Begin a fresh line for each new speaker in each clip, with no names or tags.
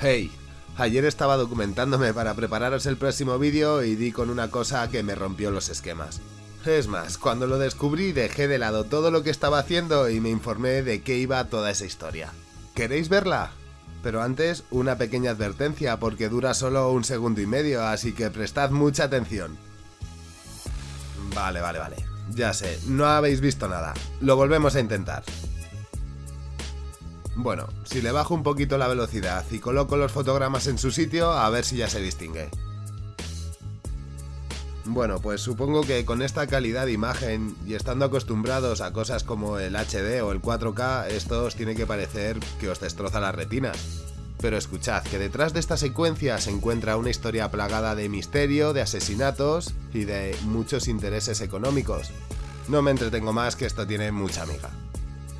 Hey, ayer estaba documentándome para prepararos el próximo vídeo y di con una cosa que me rompió los esquemas. Es más, cuando lo descubrí dejé de lado todo lo que estaba haciendo y me informé de qué iba toda esa historia. ¿Queréis verla? Pero antes, una pequeña advertencia porque dura solo un segundo y medio, así que prestad mucha atención. Vale, vale, vale. Ya sé, no habéis visto nada. Lo volvemos a intentar. Bueno, si le bajo un poquito la velocidad y coloco los fotogramas en su sitio, a ver si ya se distingue. Bueno, pues supongo que con esta calidad de imagen y estando acostumbrados a cosas como el HD o el 4K, esto os tiene que parecer que os destroza las retinas. Pero escuchad que detrás de esta secuencia se encuentra una historia plagada de misterio, de asesinatos y de muchos intereses económicos. No me entretengo más que esto tiene mucha amiga.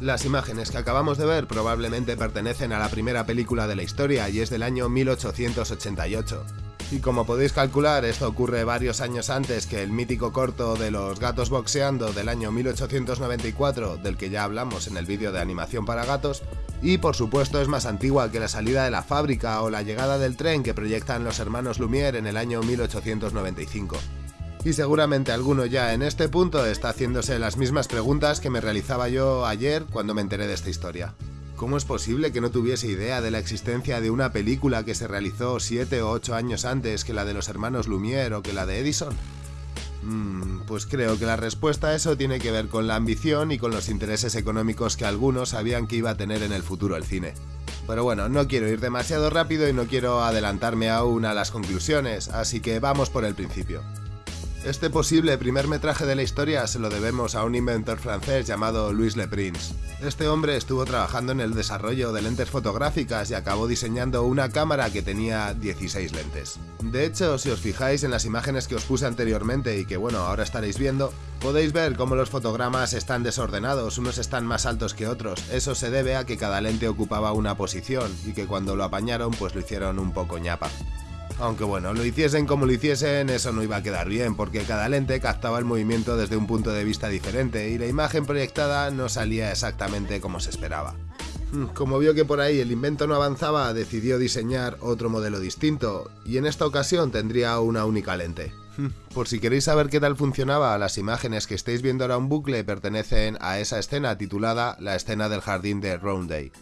Las imágenes que acabamos de ver probablemente pertenecen a la primera película de la historia y es del año 1888. Y como podéis calcular, esto ocurre varios años antes que el mítico corto de los gatos boxeando del año 1894, del que ya hablamos en el vídeo de animación para gatos, y por supuesto es más antigua que la salida de la fábrica o la llegada del tren que proyectan los hermanos Lumière en el año 1895 y seguramente alguno ya en este punto está haciéndose las mismas preguntas que me realizaba yo ayer cuando me enteré de esta historia. ¿Cómo es posible que no tuviese idea de la existencia de una película que se realizó 7 o 8 años antes que la de los hermanos Lumière o que la de Edison? Mm, pues creo que la respuesta a eso tiene que ver con la ambición y con los intereses económicos que algunos sabían que iba a tener en el futuro el cine. Pero bueno, no quiero ir demasiado rápido y no quiero adelantarme aún a las conclusiones, así que vamos por el principio. Este posible primer metraje de la historia se lo debemos a un inventor francés llamado Louis Le Prince. Este hombre estuvo trabajando en el desarrollo de lentes fotográficas y acabó diseñando una cámara que tenía 16 lentes. De hecho, si os fijáis en las imágenes que os puse anteriormente y que bueno, ahora estaréis viendo, podéis ver cómo los fotogramas están desordenados, unos están más altos que otros. Eso se debe a que cada lente ocupaba una posición y que cuando lo apañaron pues lo hicieron un poco ñapa. Aunque bueno, lo hiciesen como lo hiciesen, eso no iba a quedar bien, porque cada lente captaba el movimiento desde un punto de vista diferente y la imagen proyectada no salía exactamente como se esperaba. Hmm, como vio que por ahí el invento no avanzaba, decidió diseñar otro modelo distinto, y en esta ocasión tendría una única lente. Hmm, por si queréis saber qué tal funcionaba, las imágenes que estáis viendo ahora en bucle pertenecen a esa escena titulada La escena del jardín de Roundhay.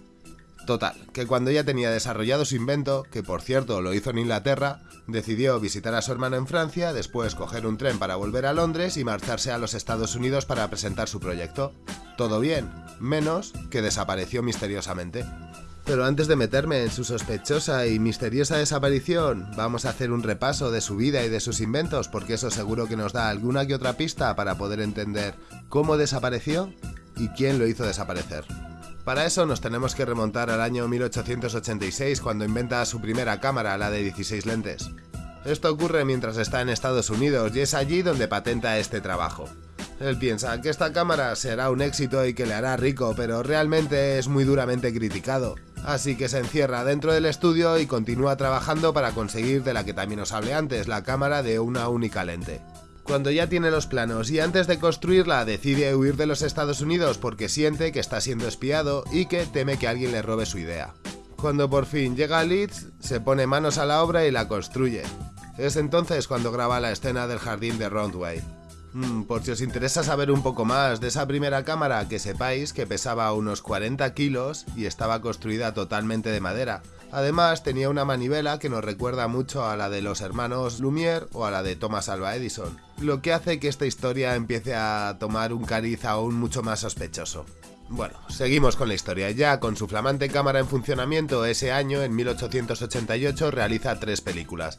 Total, que cuando ya tenía desarrollado su invento, que por cierto lo hizo en Inglaterra, decidió visitar a su hermano en Francia, después coger un tren para volver a Londres y marcharse a los Estados Unidos para presentar su proyecto. Todo bien, menos que desapareció misteriosamente. Pero antes de meterme en su sospechosa y misteriosa desaparición, vamos a hacer un repaso de su vida y de sus inventos, porque eso seguro que nos da alguna que otra pista para poder entender cómo desapareció y quién lo hizo desaparecer. Para eso nos tenemos que remontar al año 1886 cuando inventa su primera cámara, la de 16 lentes. Esto ocurre mientras está en Estados Unidos y es allí donde patenta este trabajo. Él piensa que esta cámara será un éxito y que le hará rico, pero realmente es muy duramente criticado. Así que se encierra dentro del estudio y continúa trabajando para conseguir de la que también os hablé antes, la cámara de una única lente. Cuando ya tiene los planos y antes de construirla decide huir de los Estados Unidos porque siente que está siendo espiado y que teme que alguien le robe su idea. Cuando por fin llega a Leeds, se pone manos a la obra y la construye. Es entonces cuando graba la escena del jardín de Roundway. Mm, por si os interesa saber un poco más de esa primera cámara, que sepáis que pesaba unos 40 kilos y estaba construida totalmente de madera. Además tenía una manivela que nos recuerda mucho a la de los hermanos Lumière o a la de Thomas Alva Edison, lo que hace que esta historia empiece a tomar un cariz aún mucho más sospechoso. Bueno, seguimos con la historia. Ya con su flamante cámara en funcionamiento, ese año, en 1888, realiza tres películas.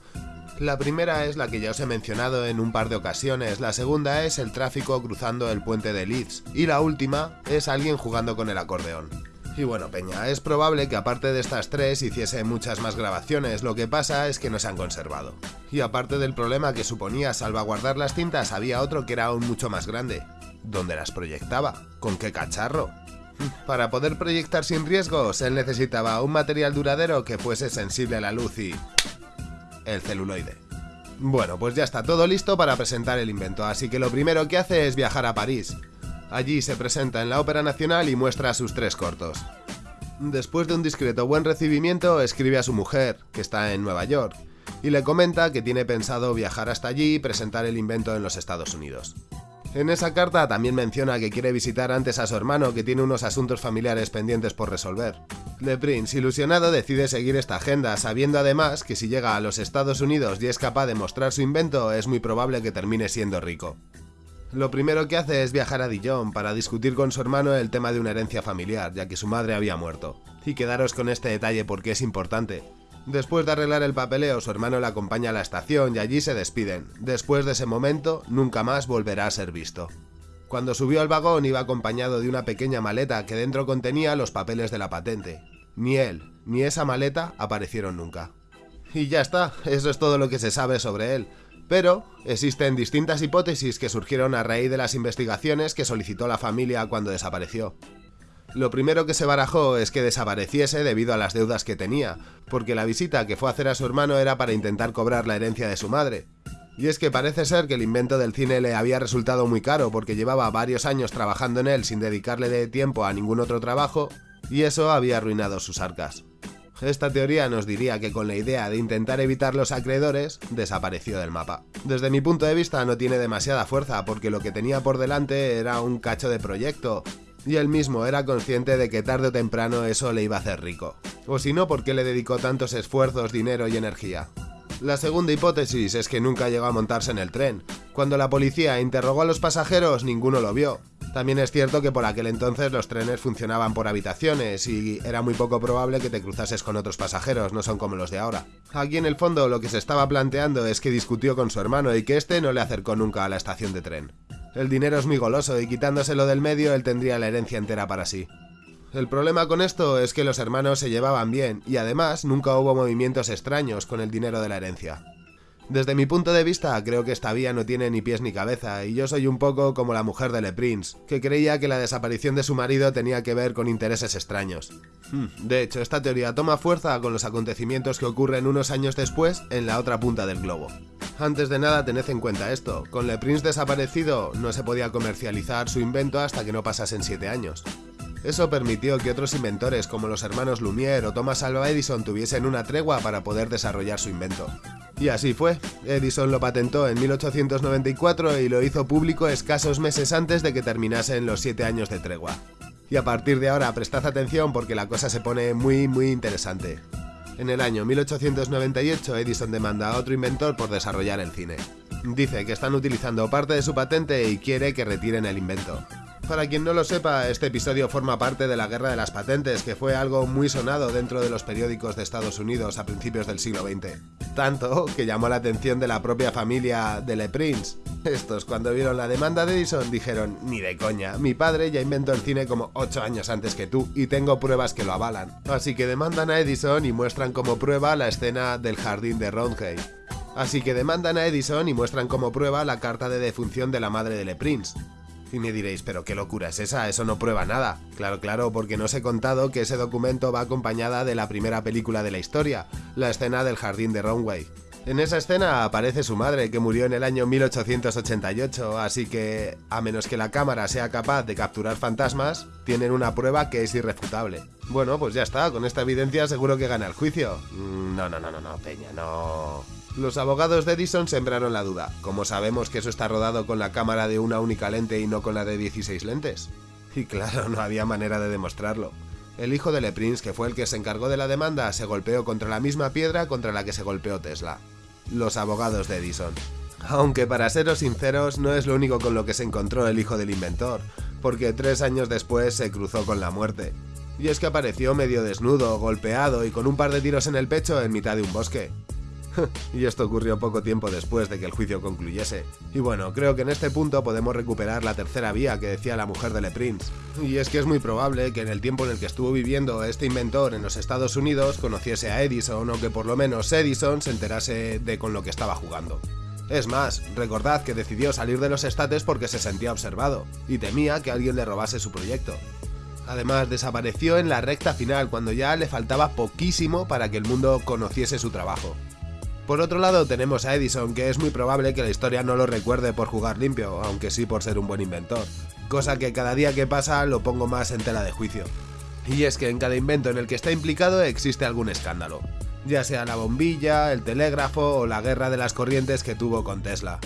La primera es la que ya os he mencionado en un par de ocasiones, la segunda es el tráfico cruzando el puente de Leeds y la última es alguien jugando con el acordeón. Y bueno, Peña, es probable que aparte de estas tres hiciese muchas más grabaciones, lo que pasa es que no se han conservado. Y aparte del problema que suponía salvaguardar las cintas, había otro que era aún mucho más grande. ¿Dónde las proyectaba? ¿Con qué cacharro? Para poder proyectar sin riesgos, él necesitaba un material duradero que fuese sensible a la luz y el celuloide. Bueno, pues ya está todo listo para presentar el invento, así que lo primero que hace es viajar a París. Allí se presenta en la Ópera Nacional y muestra sus tres cortos. Después de un discreto buen recibimiento, escribe a su mujer, que está en Nueva York, y le comenta que tiene pensado viajar hasta allí y presentar el invento en los Estados Unidos. En esa carta también menciona que quiere visitar antes a su hermano que tiene unos asuntos familiares pendientes por resolver. Le Prince, ilusionado, decide seguir esta agenda, sabiendo además que si llega a los Estados Unidos y es capaz de mostrar su invento, es muy probable que termine siendo rico. Lo primero que hace es viajar a Dijon para discutir con su hermano el tema de una herencia familiar, ya que su madre había muerto. Y quedaros con este detalle porque es importante. Después de arreglar el papeleo, su hermano le acompaña a la estación y allí se despiden. Después de ese momento, nunca más volverá a ser visto. Cuando subió al vagón iba acompañado de una pequeña maleta que dentro contenía los papeles de la patente. Ni él, ni esa maleta aparecieron nunca. Y ya está, eso es todo lo que se sabe sobre él. Pero existen distintas hipótesis que surgieron a raíz de las investigaciones que solicitó la familia cuando desapareció. Lo primero que se barajó es que desapareciese debido a las deudas que tenía, porque la visita que fue a hacer a su hermano era para intentar cobrar la herencia de su madre. Y es que parece ser que el invento del cine le había resultado muy caro porque llevaba varios años trabajando en él sin dedicarle de tiempo a ningún otro trabajo, y eso había arruinado sus arcas. Esta teoría nos diría que con la idea de intentar evitar los acreedores, desapareció del mapa. Desde mi punto de vista no tiene demasiada fuerza porque lo que tenía por delante era un cacho de proyecto, y él mismo era consciente de que tarde o temprano eso le iba a hacer rico. O si no, ¿por qué le dedicó tantos esfuerzos, dinero y energía? La segunda hipótesis es que nunca llegó a montarse en el tren. Cuando la policía interrogó a los pasajeros, ninguno lo vio. También es cierto que por aquel entonces los trenes funcionaban por habitaciones y era muy poco probable que te cruzases con otros pasajeros, no son como los de ahora. Aquí en el fondo lo que se estaba planteando es que discutió con su hermano y que este no le acercó nunca a la estación de tren. El dinero es muy goloso y quitándoselo del medio él tendría la herencia entera para sí. El problema con esto es que los hermanos se llevaban bien y además nunca hubo movimientos extraños con el dinero de la herencia. Desde mi punto de vista, creo que esta vía no tiene ni pies ni cabeza, y yo soy un poco como la mujer de Le Prince, que creía que la desaparición de su marido tenía que ver con intereses extraños. Hmm, de hecho, esta teoría toma fuerza con los acontecimientos que ocurren unos años después en la otra punta del globo. Antes de nada, tened en cuenta esto, con Le Prince desaparecido no se podía comercializar su invento hasta que no pasasen 7 años. Eso permitió que otros inventores como los hermanos Lumière o Thomas Alva Edison tuviesen una tregua para poder desarrollar su invento. Y así fue. Edison lo patentó en 1894 y lo hizo público escasos meses antes de que terminasen los 7 años de tregua. Y a partir de ahora prestad atención porque la cosa se pone muy muy interesante. En el año 1898 Edison demanda a otro inventor por desarrollar el cine. Dice que están utilizando parte de su patente y quiere que retiren el invento. Para quien no lo sepa, este episodio forma parte de la Guerra de las Patentes, que fue algo muy sonado dentro de los periódicos de Estados Unidos a principios del siglo XX. Tanto que llamó la atención de la propia familia de Le Prince. Estos, cuando vieron la demanda de Edison, dijeron, ni de coña, mi padre ya inventó el cine como 8 años antes que tú y tengo pruebas que lo avalan. Así que demandan a Edison y muestran como prueba la escena del jardín de Roundhay. Así que demandan a Edison y muestran como prueba la carta de defunción de la madre de Le Prince. Y me diréis, pero qué locura es esa, eso no prueba nada. Claro, claro, porque no os he contado que ese documento va acompañada de la primera película de la historia, la escena del jardín de Runway. En esa escena aparece su madre, que murió en el año 1888, así que, a menos que la cámara sea capaz de capturar fantasmas, tienen una prueba que es irrefutable. Bueno, pues ya está, con esta evidencia seguro que gana el juicio. Mm, no, no, no, no, no, Peña, no... Los abogados de Edison sembraron la duda. ¿Cómo sabemos que eso está rodado con la cámara de una única lente y no con la de 16 lentes? Y claro, no había manera de demostrarlo. El hijo de Le Prince, que fue el que se encargó de la demanda, se golpeó contra la misma piedra contra la que se golpeó Tesla. Los abogados de Edison. Aunque para seros sinceros, no es lo único con lo que se encontró el hijo del inventor, porque tres años después se cruzó con la muerte. Y es que apareció medio desnudo, golpeado y con un par de tiros en el pecho en mitad de un bosque. y esto ocurrió poco tiempo después de que el juicio concluyese. Y bueno, creo que en este punto podemos recuperar la tercera vía que decía la mujer de Le Prince. Y es que es muy probable que en el tiempo en el que estuvo viviendo este inventor en los Estados Unidos conociese a Edison o que por lo menos Edison se enterase de con lo que estaba jugando. Es más, recordad que decidió salir de los estates porque se sentía observado y temía que alguien le robase su proyecto. Además, desapareció en la recta final cuando ya le faltaba poquísimo para que el mundo conociese su trabajo. Por otro lado tenemos a Edison, que es muy probable que la historia no lo recuerde por jugar limpio, aunque sí por ser un buen inventor, cosa que cada día que pasa lo pongo más en tela de juicio. Y es que en cada invento en el que está implicado existe algún escándalo, ya sea la bombilla, el telégrafo o la guerra de las corrientes que tuvo con Tesla.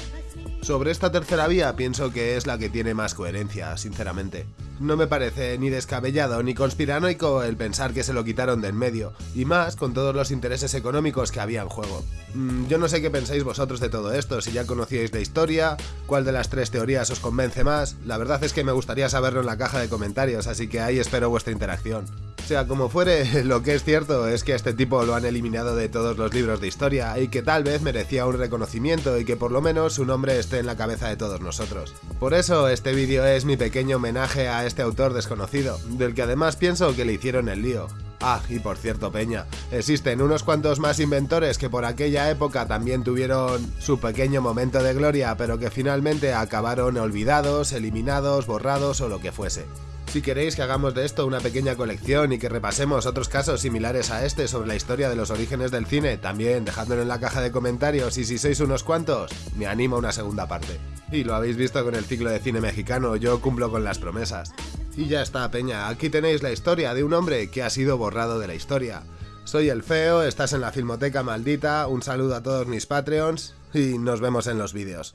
Sobre esta tercera vía pienso que es la que tiene más coherencia, sinceramente. No me parece ni descabellado ni conspiranoico el pensar que se lo quitaron de en medio, y más con todos los intereses económicos que había en juego. Mm, yo no sé qué pensáis vosotros de todo esto, si ya conocíais la historia, cuál de las tres teorías os convence más, la verdad es que me gustaría saberlo en la caja de comentarios, así que ahí espero vuestra interacción. Sea como fuere, lo que es cierto es que este tipo lo han eliminado de todos los libros de historia y que tal vez merecía un reconocimiento y que por lo menos su nombre esté en la cabeza de todos nosotros. Por eso este vídeo es mi pequeño homenaje a este autor desconocido, del que además pienso que le hicieron el lío. Ah, y por cierto, Peña, existen unos cuantos más inventores que por aquella época también tuvieron su pequeño momento de gloria, pero que finalmente acabaron olvidados, eliminados, borrados o lo que fuese. Si queréis que hagamos de esto una pequeña colección y que repasemos otros casos similares a este sobre la historia de los orígenes del cine, también dejádmelo en la caja de comentarios y si sois unos cuantos, me animo a una segunda parte. Y lo habéis visto con el ciclo de cine mexicano, yo cumplo con las promesas. Y ya está, Peña, aquí tenéis la historia de un hombre que ha sido borrado de la historia. Soy el Feo, estás en la Filmoteca Maldita, un saludo a todos mis Patreons y nos vemos en los vídeos.